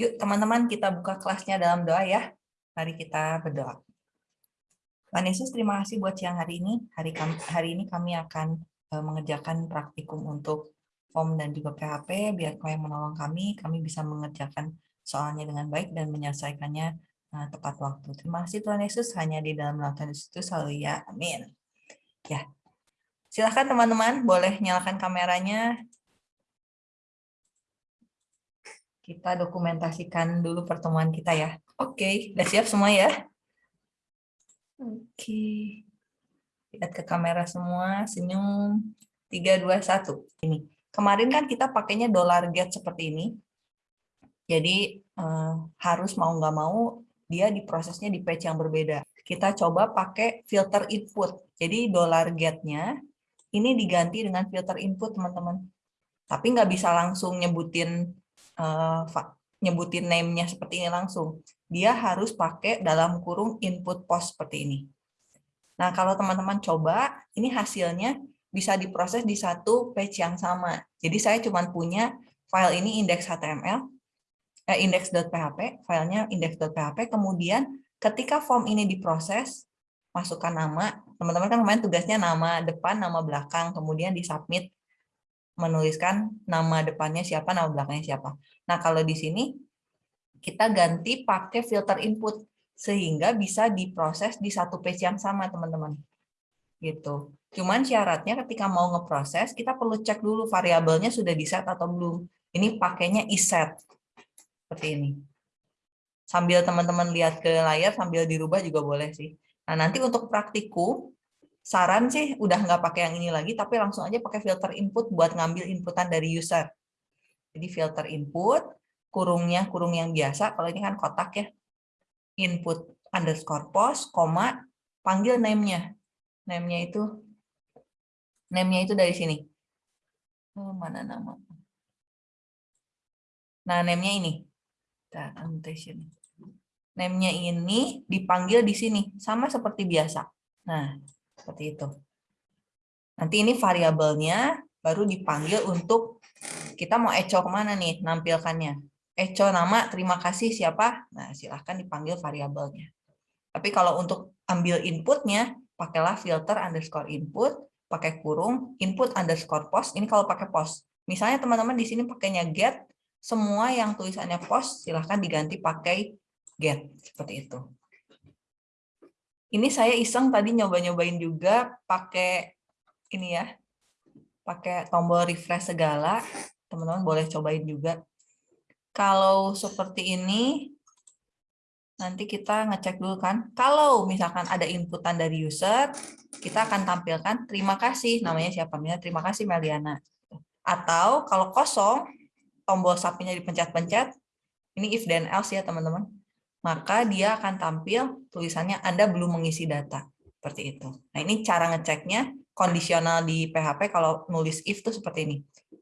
Yuk teman-teman kita buka kelasnya dalam doa ya. Mari kita berdoa. Tuhan Yesus terima kasih buat siang hari ini. Hari, kami, hari ini kami akan uh, mengerjakan praktikum untuk form dan juga PHP. Biar kau yang menolong kami, kami bisa mengerjakan soalnya dengan baik dan menyelesaikannya uh, tepat waktu. Terima kasih Tuhan Yesus. Hanya di dalam Tuhan Yesus selalu ya. Amin. Ya, silahkan teman-teman boleh nyalakan kameranya kita dokumentasikan dulu pertemuan kita ya. Oke, udah siap semua ya? Oke. Lihat ke kamera semua, senyum. 3, 2, 1. Ini. Kemarin kan kita pakainya dollar get seperti ini. Jadi eh, harus mau nggak mau dia diprosesnya di page yang berbeda. Kita coba pakai filter input. Jadi dollar get-nya ini diganti dengan filter input, teman-teman. Tapi nggak bisa langsung nyebutin uh, nyebutin name-nya seperti ini langsung. Dia harus pakai dalam kurung input post seperti ini. Nah, kalau teman-teman coba, ini hasilnya bisa diproses di satu page yang sama. Jadi saya cuma punya file ini index.html, eh, index.php, filenya index.php, kemudian ketika form ini diproses, masukkan nama, teman-teman kan kemarin tugasnya nama depan, nama belakang, kemudian disubmit menuliskan nama depannya siapa, nama belakangnya siapa. Nah, kalau di sini kita ganti pakai filter input sehingga bisa diproses di satu page yang sama, teman-teman. Gitu. Cuman syaratnya ketika mau ngeproses, kita perlu cek dulu variabelnya sudah di-set atau belum. Ini pakainya iset. Seperti ini. Sambil teman-teman lihat ke layar, sambil dirubah juga boleh sih. Nah, nanti untuk praktikum, saran sih udah nggak pakai yang ini lagi, tapi langsung aja pakai filter input buat ngambil inputan dari user. Jadi filter input, kurungnya kurung yang biasa, kalau ini kan kotak ya, input underscore post, koma, panggil name-nya. Name-nya itu, name-nya itu dari sini. Oh, mana nama? Nah, name-nya ini. Annotation. Name-nya ini dipanggil di sini, sama seperti biasa. Nah, seperti itu. Nanti ini variabelnya baru dipanggil untuk kita mau echo ke mana nih nampilkannya. Echo nama, terima kasih siapa? Nah, silahkan dipanggil variabelnya. Tapi kalau untuk ambil inputnya, pakailah filter underscore input, pakai kurung, input underscore post. Ini kalau pakai post. Misalnya teman-teman di sini pakainya get, semua yang tulisannya post silahkan diganti pakai get. Seperti itu. Ini saya iseng tadi nyoba-nyobain juga pakai ini ya, pakai tombol refresh segala. Teman-teman boleh cobain juga. Kalau seperti ini, nanti kita ngecek dulu kan. Kalau misalkan ada inputan dari user, kita akan tampilkan terima kasih, namanya siapa? Misalnya terima kasih Meliana. Atau kalau kosong, tombol submit dipencet-pencet, ini if then else ya teman-teman maka dia akan tampil tulisannya Anda belum mengisi data. Seperti itu. Nah, ini cara ngeceknya kondisional di PHP kalau nulis if itu seperti ini.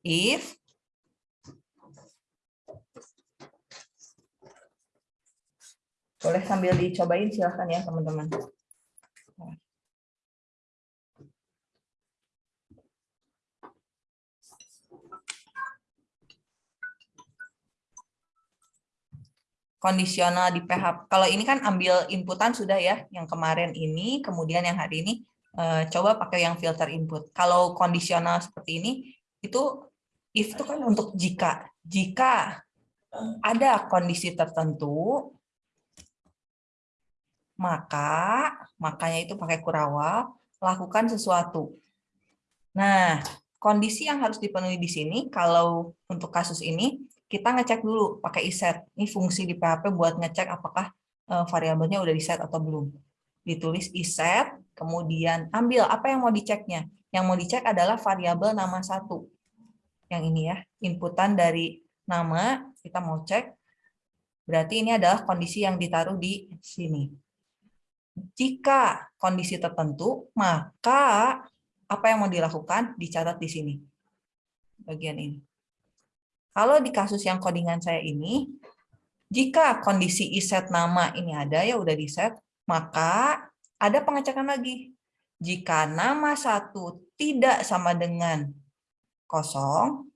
If boleh sambil dicobain silahkan ya teman-teman. Kondisional di PHP. Kalau ini kan ambil inputan sudah ya, yang kemarin ini, kemudian yang hari ini eh, coba pakai yang filter input. Kalau kondisional seperti ini, itu if itu kan untuk jika. Jika ada kondisi tertentu, maka, makanya itu pakai kurawal, lakukan sesuatu. Nah, kondisi yang harus dipenuhi di sini, kalau untuk kasus ini, kita ngecek dulu pakai iset. Ini fungsi di PHP buat ngecek apakah eh, variabelnya udah di set atau belum. Ditulis iset, kemudian ambil apa yang mau diceknya. Yang mau dicek adalah variabel nama satu. Yang ini ya, inputan dari nama, kita mau cek. Berarti ini adalah kondisi yang ditaruh di sini. Jika kondisi tertentu, maka apa yang mau dilakukan dicatat di sini. Bagian ini. Kalau di kasus yang codingan saya ini, jika kondisi iset nama ini ada, ya udah di set, maka ada pengecekan lagi. Jika nama satu tidak sama dengan kosong,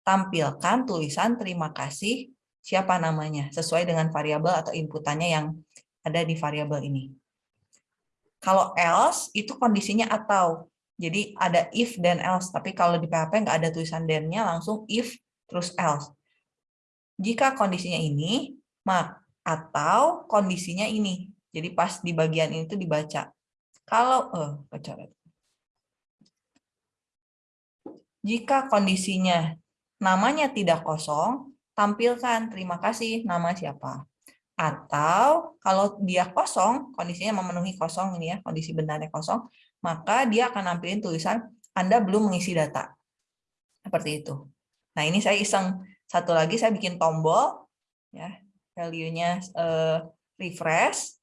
tampilkan tulisan terima kasih siapa namanya, sesuai dengan variabel atau inputannya yang ada di variabel ini. Kalau else, itu kondisinya atau. Jadi ada if dan else, tapi kalau di PHP nggak ada tulisan dan-nya, langsung if terus else. Jika kondisinya ini, mak atau kondisinya ini. Jadi pas di bagian ini tuh dibaca. Kalau eh coret. Jika kondisinya namanya tidak kosong, tampilkan terima kasih nama siapa. Atau kalau dia kosong, kondisinya memenuhi kosong ini ya, kondisi benarnya kosong, maka dia akan nampilin tulisan Anda belum mengisi data. Seperti itu. Nah, ini saya iseng satu lagi saya bikin tombol ya, value-nya uh, refresh.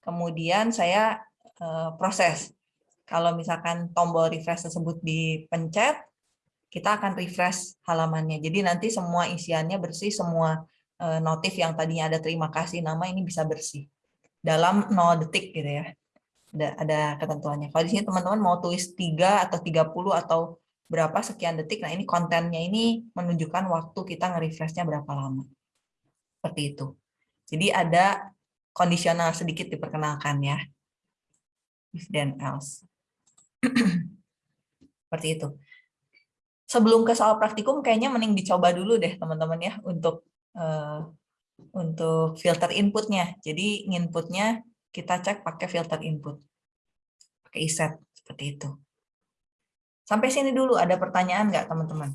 Kemudian saya uh, proses kalau misalkan tombol refresh tersebut dipencet, kita akan refresh halamannya. Jadi nanti semua isiannya bersih, semua eh, notif yang tadinya ada terima kasih nama ini bisa bersih. Dalam 0 detik gitu ya. Ada, ada ketentuannya. Kalau di sini teman-teman mau tulis 3 atau 30 atau berapa sekian detik, nah ini kontennya ini menunjukkan waktu kita nge-refreshnya berapa lama. Seperti itu. Jadi ada kondisional sedikit diperkenalkan ya. If then else. Seperti itu. Sebelum ke soal praktikum, kayaknya mending dicoba dulu deh teman-teman ya untuk uh, untuk filter inputnya. Jadi inputnya kita cek pakai filter input, pakai iset seperti itu. Sampai sini dulu ada pertanyaan nggak teman-teman?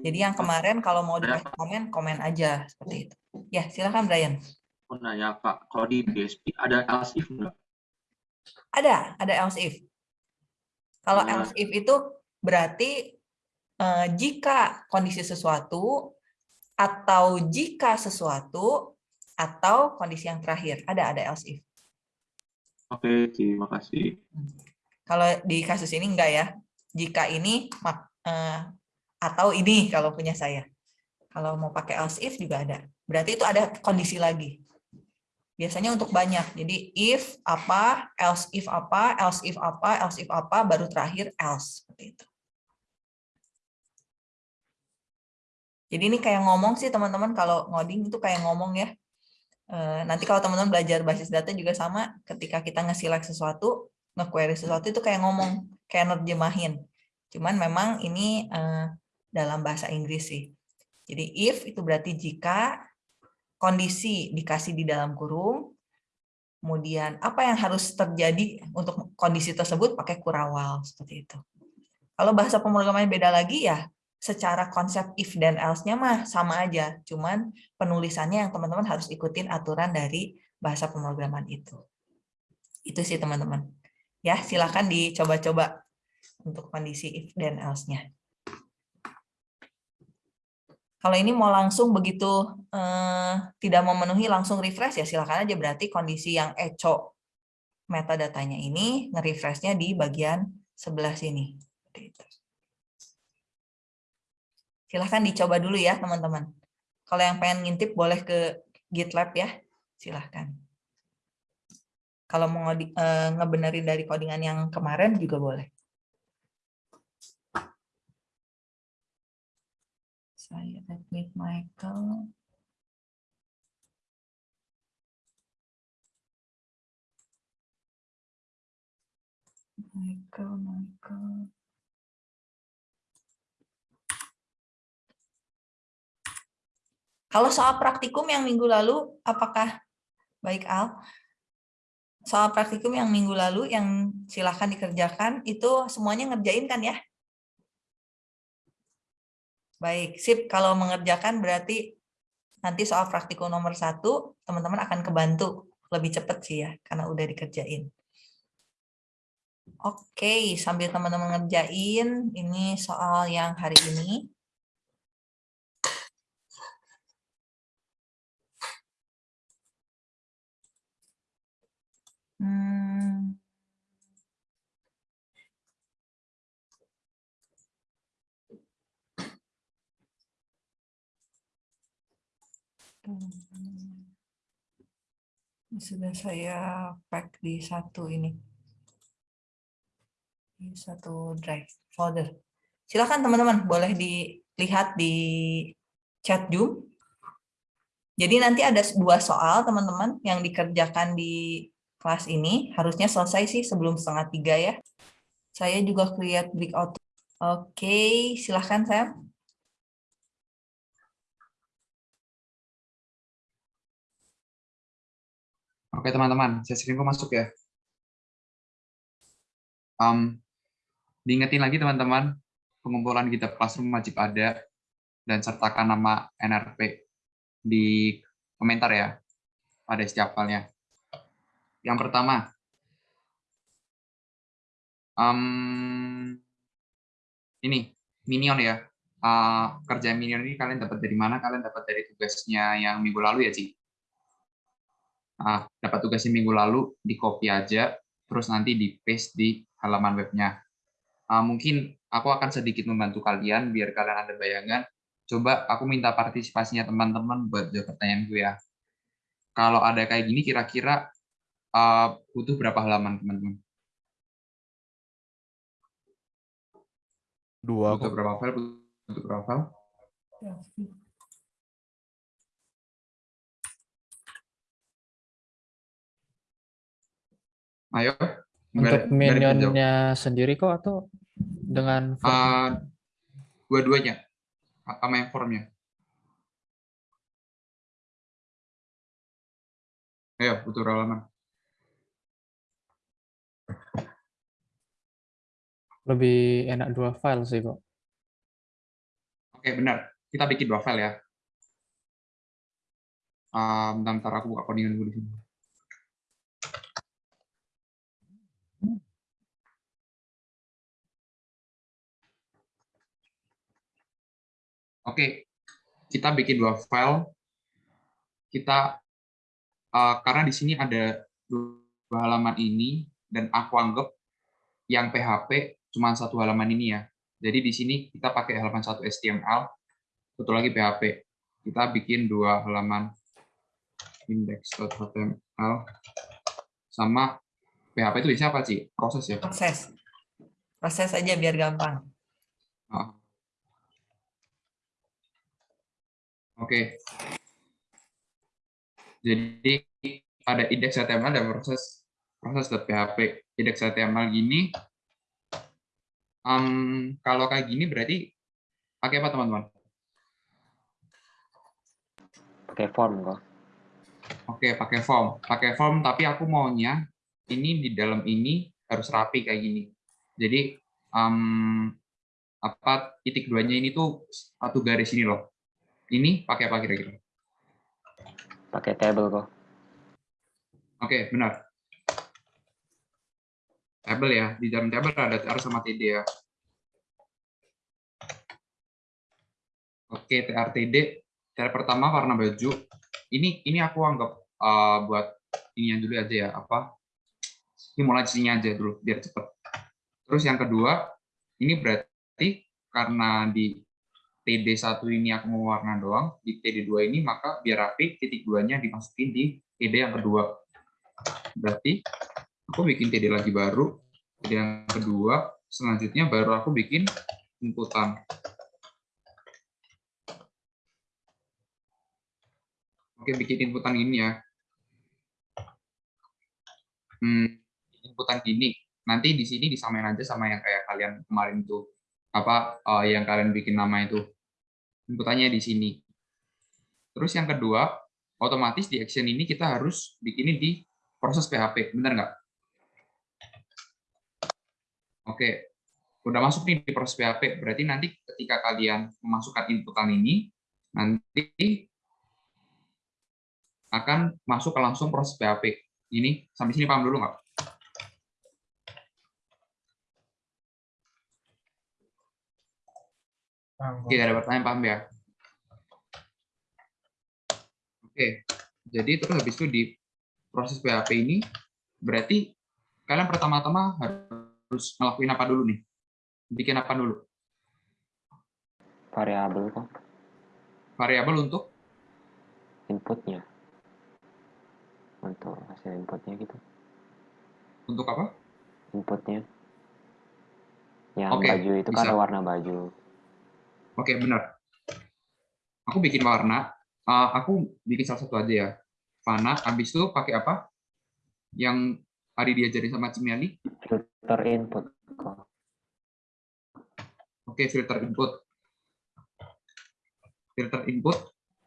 Jadi yang kemarin kalau mau dikasih komen, komen aja seperti itu. Ya, silakan Brian. Mau nanya Pak, kalau di BSP ada else if enggak? Ada, ada else if. Kalau hmm. else if itu berarti uh, jika kondisi sesuatu atau jika sesuatu atau kondisi yang terakhir. Ada ada else if. Oke, terima kasih. Kalau di kasus ini enggak ya. Jika ini uh, atau ini kalau punya saya. Kalau mau pakai else if juga ada. Berarti itu ada kondisi lagi. Biasanya untuk banyak. Jadi if apa, else if apa, else if apa, else if apa, baru terakhir else. Seperti itu. Jadi ini kayak ngomong sih teman-teman kalau ngoding itu kayak ngomong ya. Eh, nanti kalau teman-teman belajar basis data juga sama, ketika kita nge-select sesuatu, nge-query sesuatu itu kayak ngomong, kayak nerjemahin. Cuman memang ini eh, dalam bahasa Inggris sih. Jadi if itu berarti jika, kondisi dikasih di dalam kurung, kemudian apa yang harus terjadi untuk kondisi tersebut pakai kurawal seperti itu. Kalau bahasa pemrograman beda lagi ya secara konsep if dan else-nya mah sama aja, cuman penulisannya yang teman-teman harus ikutin aturan dari bahasa pemrograman itu. Itu sih teman-teman. Ya, silakan dicoba-coba untuk kondisi if dan else-nya. Kalau ini mau langsung begitu eh, tidak memenuhi langsung refresh ya silakan aja berarti kondisi yang echo metadatanya ini nge-refreshnya di bagian sebelah sini. Silahkan dicoba dulu ya teman-teman. Kalau yang pengen ngintip boleh ke GitLab ya, silahkan. Kalau mau eh, ngebenerin dari codingan yang kemarin juga boleh. saya admit Michael. Michael, Michael. Kalau soal praktikum yang minggu lalu, apakah baik Al? Soal praktikum yang minggu lalu yang silahkan dikerjakan, itu semuanya ngerjain kan ya? Baik, sip. Kalau mengerjakan berarti nanti soal praktikum nomor satu, teman-teman akan kebantu lebih cepat sih ya, karena udah dikerjain. Oke, sambil teman-teman ngerjain, ini soal yang hari ini. Hmm. Sudah saya pack di satu ini. Di satu drive folder. Silakan teman-teman, boleh di lihat di chat Zoom. Jadi nanti ada dua soal teman-teman yang dikerjakan di kelas ini. Harusnya selesai sih sebelum setengah tiga ya. Saya juga create breakout. Oke, silahkan Sam. Oke teman-teman, saya sering masuk ya. Um, diingetin lagi teman-teman, pengumpulan kita Classroom wajib ada dan sertakan nama NRP di komentar ya pada setiap filenya. Yang pertama, um, ini minion ya. Uh, kerja minion ini kalian dapat dari mana? Kalian dapat dari tugasnya yang minggu lalu ya, Ci? Dapat tugasnya minggu lalu, di copy aja, terus nanti di paste di halaman webnya. Uh, mungkin aku akan sedikit membantu kalian biar kalian ada bayangan. Coba aku minta partisipasinya teman-teman buat jawab pertanyaan gue ya. Kalau ada kayak gini, kira-kira uh, butuh berapa halaman teman-teman? Dua. Butuh berapa file? Butuh berapa file? Ayo. Untuk minionnya sendiri kok atau dengan form? Uh, dua-duanya sama yang formnya. Ayo, butuh halaman. Lebih enak dua file sih kok. Oke, benar. Kita bikin dua file ya. Um, bentar, aku buka codingan dulu di sini. Oke, kita bikin dua file. Kita uh, karena di sini ada dua halaman ini dan aku anggap yang PHP cuma satu halaman ini ya. Jadi di sini kita pakai halaman satu HTML, satu lagi PHP. Kita bikin dua halaman index.html sama PHP itu bisa apa sih? Proses ya? Proses. Proses aja biar gampang. Oh. Oke. Jadi ada indeks HTML dan proses proses .php. Indeks HTML gini. Um, kalau kayak gini berarti pakai apa teman-teman? Pakai form kok. Oke, pakai form. Pakai form tapi aku maunya ini di dalam ini harus rapi kayak gini. Jadi um, apa titik duanya ini tuh satu garis ini loh ini pakai apa kira-kira? Pakai table kok. Oke, benar. Table ya. Di dalam table ada TR sama TD ya. Oke, TR TD. TR pertama warna baju. Ini ini aku anggap uh, buat ini yang dulu aja ya. Apa? Sini aja dulu biar cepet. Terus yang kedua, ini berarti karena di TD1 ini aku mau warna doang, di TD2 ini maka biar rapi titik duanya dimasukin di TD yang kedua. Berarti aku bikin TD lagi baru, TD yang kedua, selanjutnya baru aku bikin inputan. Oke, bikin inputan ini ya. Hmm, inputan gini. Nanti di sini disamain aja sama yang kayak kalian kemarin tuh apa uh, yang kalian bikin nama itu inputannya di sini. Terus yang kedua, otomatis di action ini kita harus bikin di proses PHP, benar nggak? Oke, udah masuk nih di proses PHP, berarti nanti ketika kalian memasukkan inputan ini, nanti akan masuk ke langsung proses PHP. Ini sampai sini paham dulu nggak? Oke, ada pertanyaan paham ya? Oke, jadi terus habis itu di proses PHP ini, berarti kalian pertama-tama harus ngelakuin apa dulu nih? Bikin apa dulu? Variabel kok. Variabel untuk? Inputnya. Untuk hasil inputnya gitu. Untuk apa? Inputnya. Yang Oke, baju itu kan bisa. ada warna baju. Oke, benar. Aku bikin warna. Uh, aku bikin salah satu aja ya. Fana, habis itu pakai apa? Yang tadi diajarin sama Cimiali? Filter input. Oke, filter input. Filter input.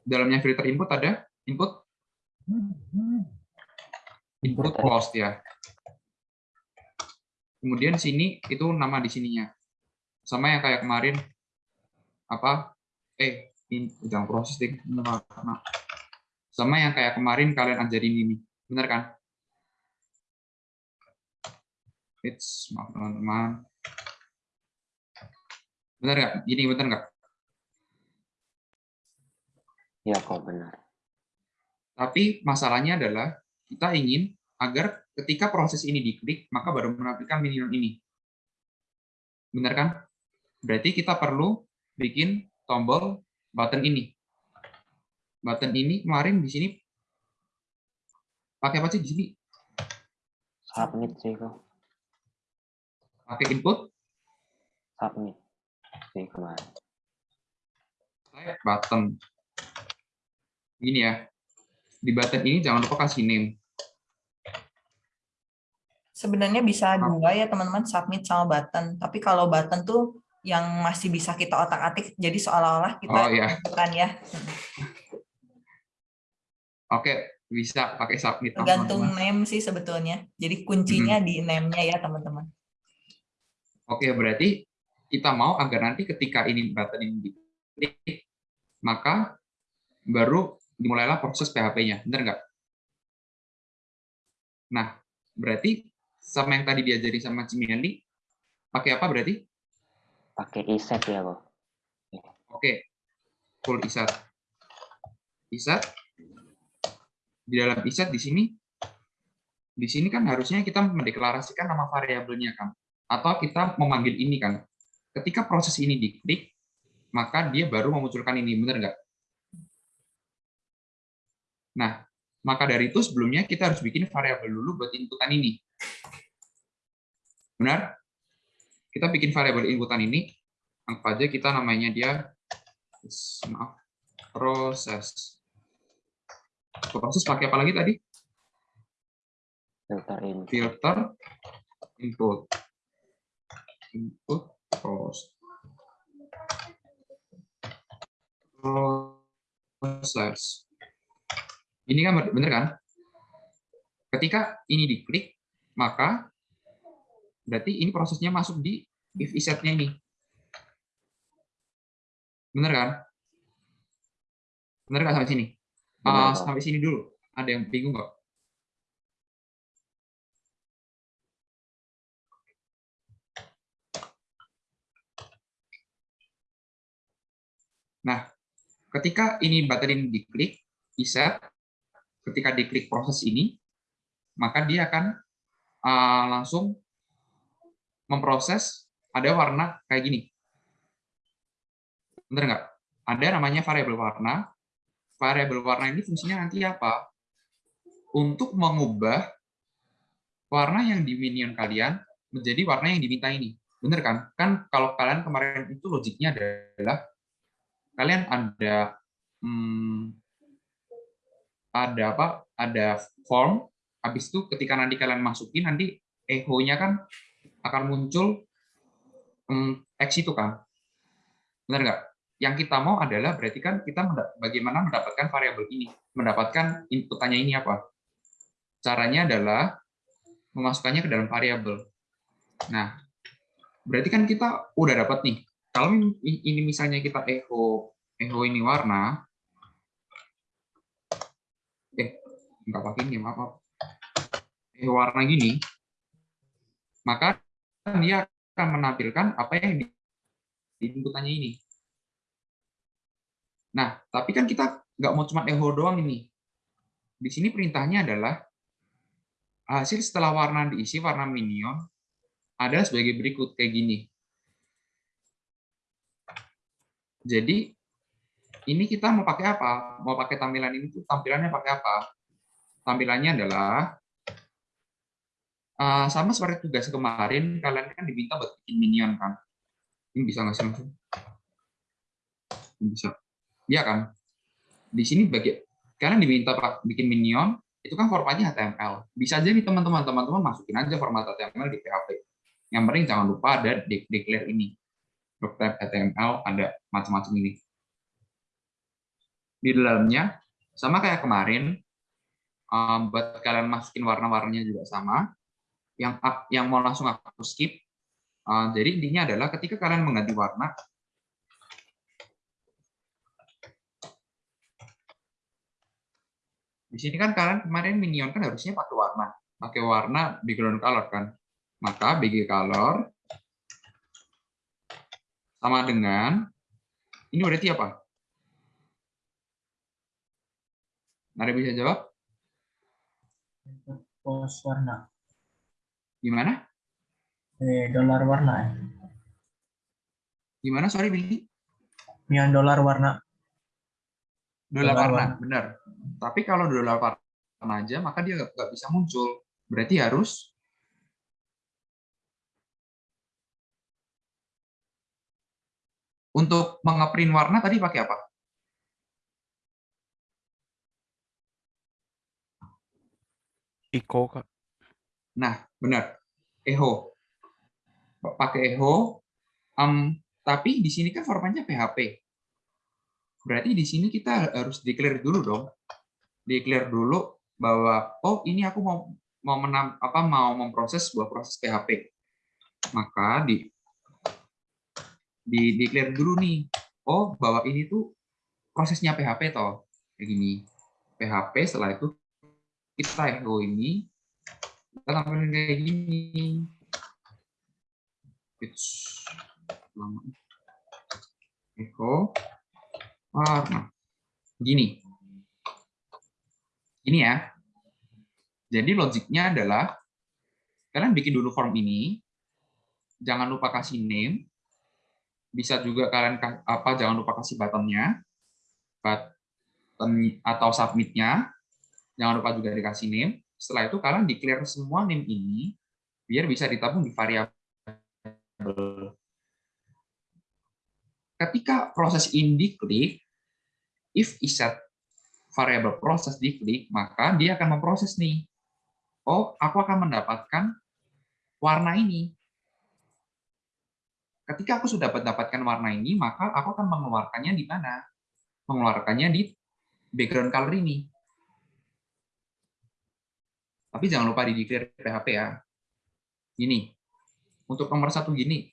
Dalamnya filter input ada input input closed ya. Kemudian sini itu nama di sininya. Sama yang kayak kemarin apa? Eh, in, jangan proses deh. Sama yang kayak kemarin kalian ajarin ini. Benar kan? It's maaf teman-teman. Benar nggak? Ini benar nggak? Ya kok benar. Tapi masalahnya adalah kita ingin agar ketika proses ini diklik, maka baru menampilkan minion ini. Benar kan? Berarti kita perlu bikin tombol button ini. Button ini kemarin di sini pakai apa sih di sini? Submit sih kok. Pakai input Submit sih kemarin. type button. Gini ya. Di button ini jangan lupa kasih name. Sebenarnya bisa dua ya teman-teman, submit sama button. Tapi kalau button tuh yang masih bisa kita otak-atik, jadi seolah-olah kita Oh, iya. bukan ya. Oke, bisa pakai submit. Tergantung teman-teman. name sih sebetulnya. Jadi kuncinya di name-nya ya teman-teman. Oke, berarti kita mau agar nanti ketika ini button ini diklik, maka baru dimulailah proses PHP-nya. Benar nggak? Nah, berarti sama yang tadi diajari sama Cimiandi, pakai apa berarti? Pakai iset ya kok. Oke, full isat. Isat. Di dalam isat di sini, di sini kan harusnya kita mendeklarasikan nama variabelnya kan, atau kita memanggil ini kan. Ketika proses ini diklik, maka dia baru memunculkan ini, benar nggak? Nah, maka dari itu sebelumnya kita harus bikin variabel dulu buat inputan ini. Benar? Kita bikin variabel inputan ini, anggap aja kita namanya dia maaf proses proses pakai apa lagi tadi Filter input. filter input input ini kan bener kan? Ketika ini diklik maka berarti ini prosesnya masuk di if isetnya ini. Bener kan? Bener kan sampai sini? Benar, Pak. sampai sini dulu. Ada yang bingung nggak Nah, ketika ini button ini diklik, bisa ketika diklik proses ini, maka dia akan uh, langsung memproses ada warna kayak gini. Bener nggak? Ada namanya variabel warna. Variabel warna ini fungsinya nanti apa? Untuk mengubah warna yang di minion kalian menjadi warna yang diminta ini. Bener kan? Kan kalau kalian kemarin itu logiknya adalah kalian ada hmm, ada apa? Ada form habis itu ketika nanti kalian masukin nanti echo-nya kan akan muncul hmm, X itu kan. Benar nggak? Yang kita mau adalah berarti kan kita bagaimana mendapatkan variabel ini? Mendapatkan inputannya ini apa? Caranya adalah memasukkannya ke dalam variabel. Nah berarti kan kita udah dapat nih kalau ini misalnya kita echo echo ini warna eh nggak pakai ini maaf maaf. echo warna gini maka dia akan menampilkan apa yang di inputannya ini. Nah tapi kan kita nggak mau cuma echo doang ini. Di sini perintahnya adalah hasil setelah warna diisi warna minion ada sebagai berikut kayak gini Jadi ini kita mau pakai apa? Mau pakai tampilan ini tuh tampilannya pakai apa? Tampilannya adalah uh, sama seperti tugas kemarin kalian kan diminta buat bikin minion kan? Ini bisa nggak sih langsung? bisa. Iya kan? Di sini bagi kalian diminta bikin minion, itu kan formatnya HTML. Bisa aja nih teman-teman, teman-teman masukin aja format HTML di PHP. Yang penting jangan lupa ada de- declare ini. Block type HTML ada macam-macam ini. Di dalamnya sama kayak kemarin, um, buat kalian masukin warna-warnanya juga sama. Yang yang mau langsung aku skip. Uh, jadi intinya adalah ketika kalian mengganti warna, di sini kan kalian kemarin minion kan harusnya pakai warna, pakai warna background color kan. Maka BG color sama dengan ini berarti apa? Ada bisa jawab? pos warna Gimana? eh dolar warna ya Gimana? Sorry, Billy. yang dolar warna Dolar Dolar warna, warna. benar. Tapi kalau dolar warna aja, maka dia nggak bisa muncul. Berarti harus untuk mengeprint warna tadi pakai apa? Iko kak. Nah, benar. Echo. Pakai echo. Em, tapi di sini kan formatnya PHP. Berarti di sini kita harus declare dulu dong. Declare dulu bahwa oh ini aku mau mau menam, apa mau memproses sebuah proses PHP. Maka di di declare dulu nih. Oh, bahwa ini tuh prosesnya PHP toh. Kayak gini. PHP setelah itu kita echo ini kita tampilin kayak gini. It's lama. Echo warna. Gini. Gini ya. Jadi logiknya adalah kalian bikin dulu form ini. Jangan lupa kasih name. Bisa juga kalian ka- apa jangan lupa kasih buttonnya. Button atau submitnya. Jangan lupa juga dikasih name. Setelah itu kalian declare semua name ini biar bisa ditabung di variabel. Ketika proses ini diklik, if iset variabel proses diklik, maka dia akan memproses nih. Oh, aku akan mendapatkan warna ini. Ketika aku sudah mendapatkan warna ini, maka aku akan mengeluarkannya di mana? Mengeluarkannya di background color ini. Tapi jangan lupa di declare PHP ya. Gini, untuk nomor satu gini,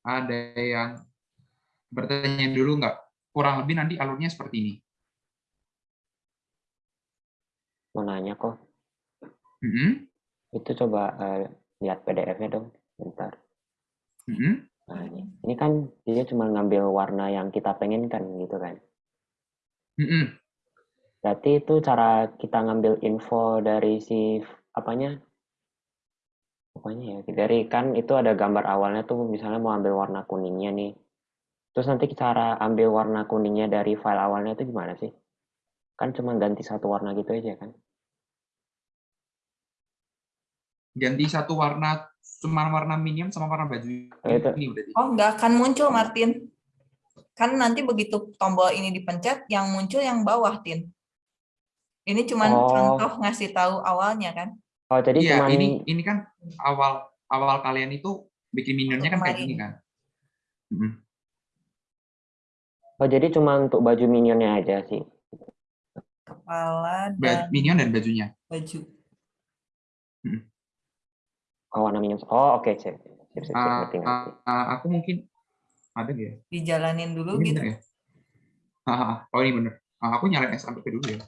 ada yang bertanya dulu nggak? Kurang lebih nanti alurnya seperti ini. Mau nanya kok. Mm-mm, Itu coba eh, lihat PDF-nya dong. Bentar. Mm-mm. Nah, ini. ini kan dia cuma ngambil warna yang kita pengen kan gitu kan. Mm-mm. Berarti itu cara kita ngambil info dari si apanya? Apanya ya? Dari kan itu ada gambar awalnya tuh misalnya mau ambil warna kuningnya nih. Terus nanti cara ambil warna kuningnya dari file awalnya itu gimana sih? Kan cuma ganti satu warna gitu aja kan? Ganti satu warna, cuma warna minion sama warna baju Oh, itu. ini berarti. Oh, nggak akan muncul, Martin. Kan nanti begitu tombol ini dipencet, yang muncul yang bawah, Tin. Ini cuma Oh. contoh ngasih tahu awalnya kan. Oh, jadi Iya, cuma ini ini kan awal awal kalian itu bikin minionnya kan kayak gini kan. Mm-mm. Oh, jadi cuma untuk baju minionnya aja sih. Kepala dan Minion dan bajunya. baju. Oh, warna minion. Oh, oke, sip. Sip, sip, sip. Ah, Ngerti, ngerti. ah, ah, aku mungkin ada ya? Dijalanin dulu Ini gitu. bener ya? Oh ini bener. Ah, aku nyalain SMP dulu ya.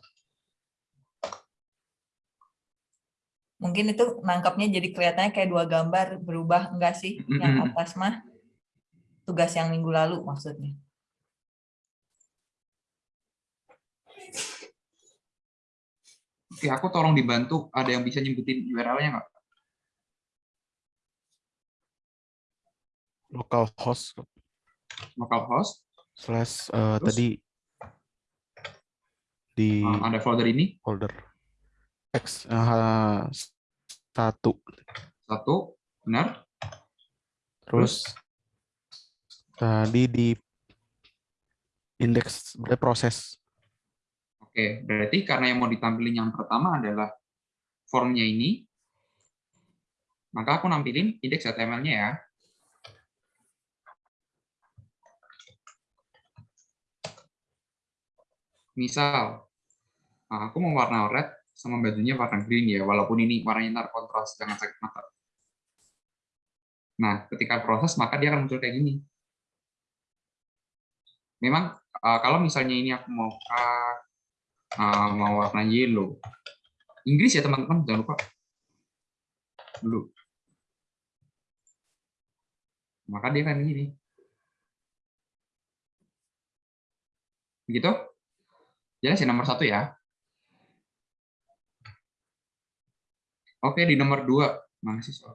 Mungkin itu nangkapnya jadi kelihatannya kayak dua gambar berubah enggak sih? Yang atas mah tugas yang minggu lalu maksudnya. Oke, aku tolong dibantu. Ada yang bisa nyebutin URL-nya nggak? Localhost Localhost. slash eh, Terus? tadi di Ah, ada folder ini. folder X eh, satu Satu. Benar. terus tadi di Indeks proses. Oke, berarti karena yang mau ditampilin yang pertama adalah formnya ini, maka aku nampilin indeks HTML-nya ya. Misal, nah, aku mau warna red sama bajunya warna green ya, walaupun ini warnanya ntar kontras, jangan sakit mata. Nah, ketika proses, maka dia akan muncul kayak gini. Memang, uh, kalau misalnya ini aku mau uh, mau warna yellow, Inggris ya teman-teman, jangan lupa. Dulu. Maka dia akan gini. Begitu? Jelas ya nomor satu ya. Oke, di nomor dua. Mana sih soal?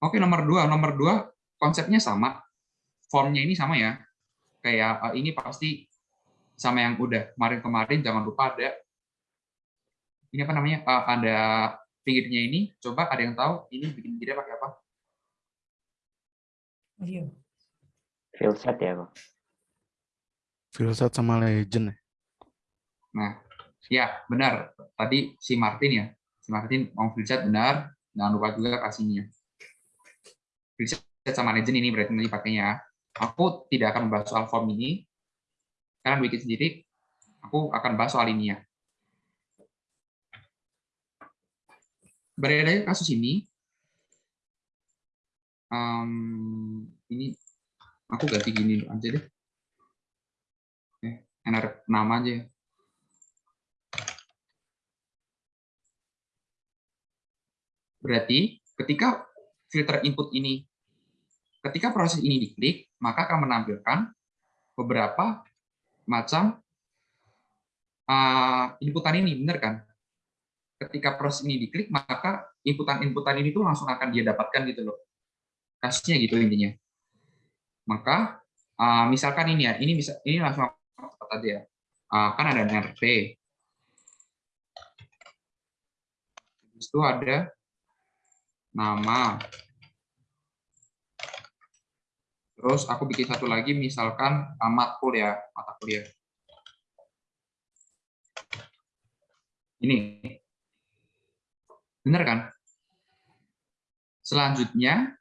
Oke, nomor dua. Nomor dua, konsepnya sama. Formnya ini sama ya. Kayak uh, ini pasti sama yang udah kemarin-kemarin. Jangan lupa ada ini apa namanya? Uh, ada pinggirnya ini. Coba ada yang tahu ini bikin pinggirnya pakai apa? Iya. Field set ya, Pak. Filsat sama legend. ya? Nah, ya benar. Tadi si Martin ya, si Martin mau filset benar. Jangan lupa juga kasihnya. Filset sama legend ini berarti nanti pakainya. Aku tidak akan membahas soal form ini, karena bikin sendiri. Aku akan bahas soal ini ya. Beredar kasus ini, um, ini aku ganti gini aja deh enak nama aja. Berarti ketika filter input ini, ketika proses ini diklik, maka akan menampilkan beberapa macam uh, inputan ini, benar kan? Ketika proses ini diklik, maka inputan-inputan ini tuh langsung akan dia dapatkan gitu loh. Kasusnya gitu intinya. Maka uh, misalkan ini ya, ini bisa ini langsung tadi ya. Uh, kan ada NRP. Habis itu ada nama. Terus aku bikin satu lagi, misalkan uh, matkul ya, mata kuliah. Ini. Benar kan? Selanjutnya,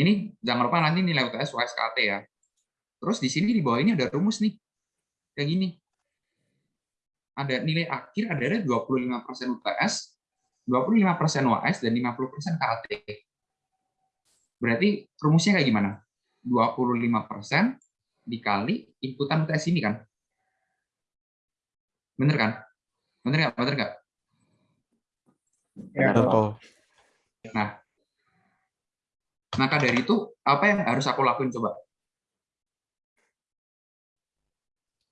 ini jangan lupa nanti nilai UTS USKT ya. Terus di sini di bawah ini ada rumus nih. Kayak gini. Ada nilai akhir ada 25% UTS, 25% UAS, dan 50% KT. Berarti rumusnya kayak gimana? 25% dikali inputan UTS ini kan? Bener kan? Bener nggak? Bener nggak? Ya, Betul. Nah, maka dari itu, apa yang harus aku lakuin coba?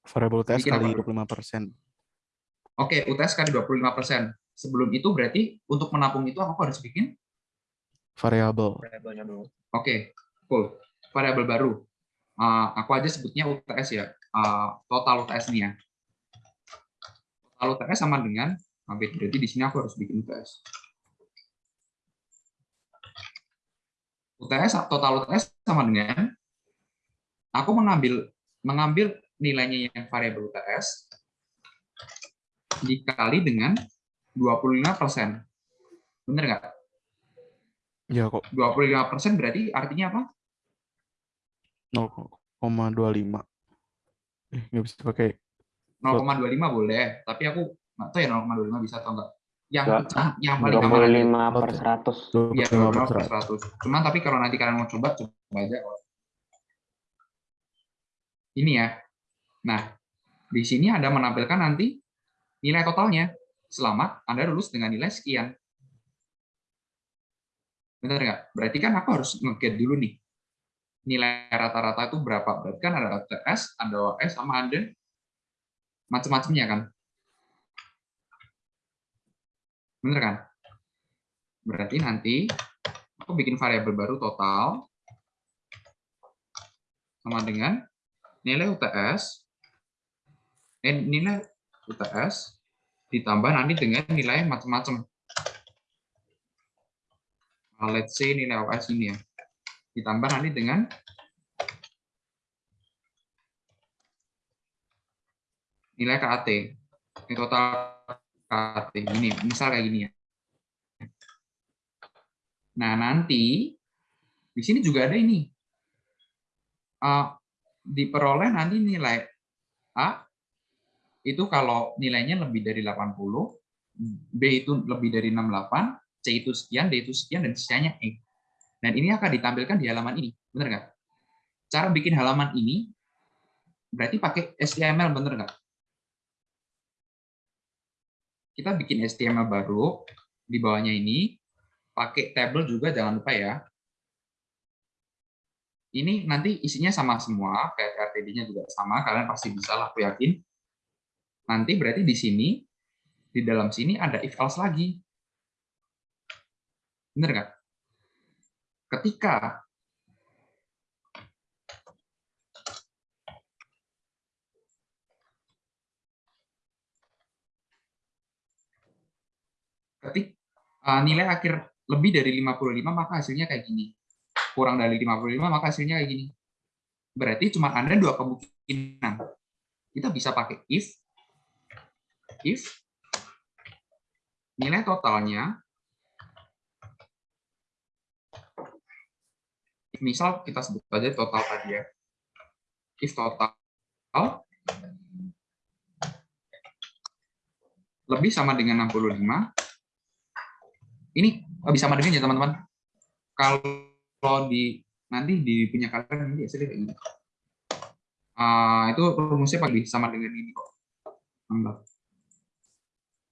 Variable UTS Bikin kali apa? 25%. Oke, UTS kali 25%. Sebelum itu berarti untuk menampung itu aku harus bikin Variabel. variabelnya dulu. Oke, cool. Variabel baru. Uh, aku aja sebutnya UTS ya. Uh, total UTS nih ya. Total UTS sama dengan, oke, berarti di sini aku harus bikin UTS. UTS total UTS sama dengan aku mengambil mengambil nilainya yang variabel UTS dikali dengan 25%. Bener nggak? Ya kok 25% berarti artinya apa? 0,25. Eh, nggak bisa pakai 0,25 boleh, tapi aku nggak tahu ya 0,25 bisa atau enggak. Yang Dua- yang, paling gampang aja. 25 per 100. Iya, 25 25 per per 100. 100. Cuman tapi kalau nanti kalian mau coba, coba aja. Ini ya. Nah, di sini Anda menampilkan nanti nilai totalnya. Selamat, Anda lulus dengan nilai sekian. Benar nggak? Berarti kan aku harus nge dulu nih. Nilai rata-rata itu berapa? Berarti kan ada UTS, ada OS, sama ada macam-macamnya kan? Bener kan? Berarti nanti aku bikin variabel baru total sama dengan nilai UTS eh, nilai UTS ditambah nanti dengan nilai macam-macam. Nah, let's say nilai UTS ini ya. Ditambah nanti dengan nilai KAT. Ini total KAT. Ini misal kayak gini ya. Nah, nanti di sini juga ada ini. Uh, diperoleh nanti nilai A itu kalau nilainya lebih dari 80, B itu lebih dari 68, C itu sekian, D itu sekian, dan sisanya E. Dan ini akan ditampilkan di halaman ini. Benar nggak? Cara bikin halaman ini berarti pakai HTML, benar nggak? Kita bikin HTML baru, di bawahnya ini, pakai table juga, jangan lupa ya. Ini nanti isinya sama semua, kayak RTD-nya juga sama, kalian pasti bisa lah, aku yakin. Nanti berarti di sini, di dalam sini ada if else lagi. Benar nggak? Ketika ketik uh, nilai akhir lebih dari 55 maka hasilnya kayak gini. Kurang dari 55 maka hasilnya kayak gini. Berarti cuma ada dua kemungkinan. Kita bisa pakai if if nilai totalnya misal kita sebut saja total tadi ya. If total lebih sama dengan 65 ini lebih sama dengan ya teman-teman. Kalau di nanti di punya kalian nanti hasilnya kayak gini. Uh, itu rumusnya lebih sama dengan ini kok.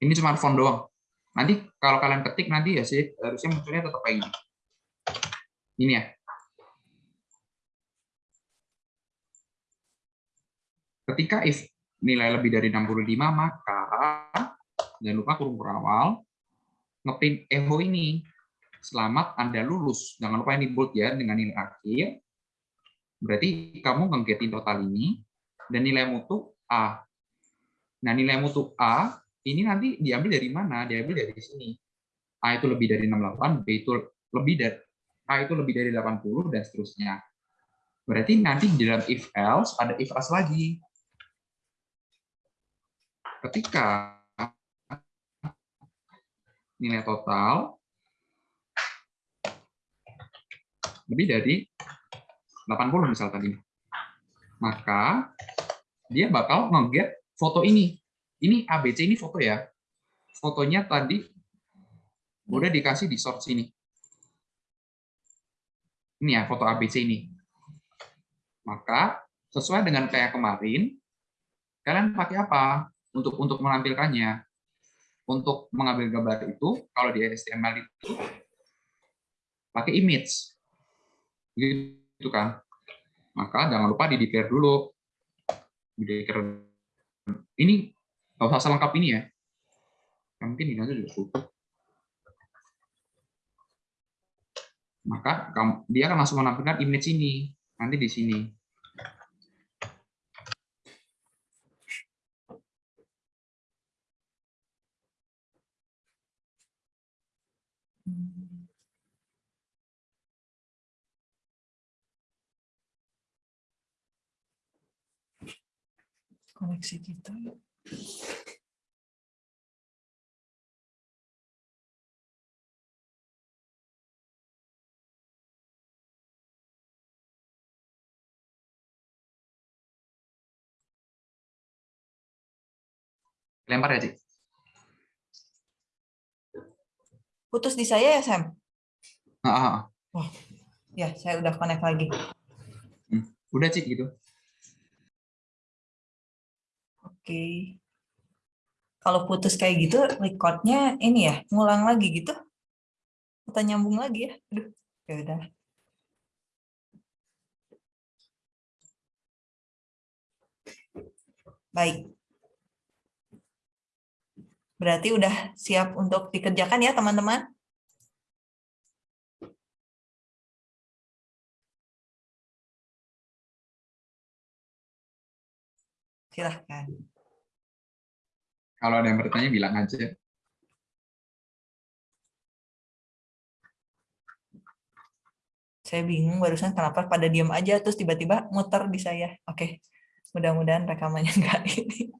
Ini cuma font doang. Nanti kalau kalian ketik nanti ya sih harusnya munculnya tetap kayak gini. Ini ya. Ketika if nilai lebih dari 65 maka jangan lupa kurung awal ngeprint echo ini. Selamat Anda lulus. Jangan lupa ini bold ya dengan nilai akhir. Berarti kamu ngegetin total ini dan nilai mutu A. Nah, nilai mutu A ini nanti diambil dari mana? Diambil dari sini. A itu lebih dari 68, B itu lebih dari A itu lebih dari 80 dan seterusnya. Berarti nanti di dalam if else ada if else lagi. Ketika nilai total lebih dari 80 misal tadi. Maka dia bakal nge-get foto ini. Ini ABC ini foto ya. Fotonya tadi udah dikasih di source ini. Ini ya foto ABC ini. Maka sesuai dengan kayak kemarin, kalian pakai apa untuk untuk menampilkannya? Untuk mengambil gambar itu, kalau di HTML itu pakai image, gitu kan? Maka jangan lupa di declare dulu. Ini nggak usah selengkap ini ya. Mungkin ini aja juga cukup. Maka dia akan langsung menampilkan image ini nanti di sini. Koneksi kita. Lempar ya, Cik. Putus di saya ya, Sam? Ah, ah, ah. Wah, ya saya udah connect lagi. Hmm. Udah, Cik, gitu. Oke. Kalau putus kayak gitu, recordnya ini ya, ngulang lagi gitu? Kita nyambung lagi ya? Aduh, ya udah. Baik. Berarti udah siap untuk dikerjakan ya, teman-teman? Silahkan. Kalau ada yang bertanya, bilang aja. Saya bingung barusan kenapa pada diam aja, terus tiba-tiba muter di saya. Oke, Mudah-mudahan rekamannya nggak ini.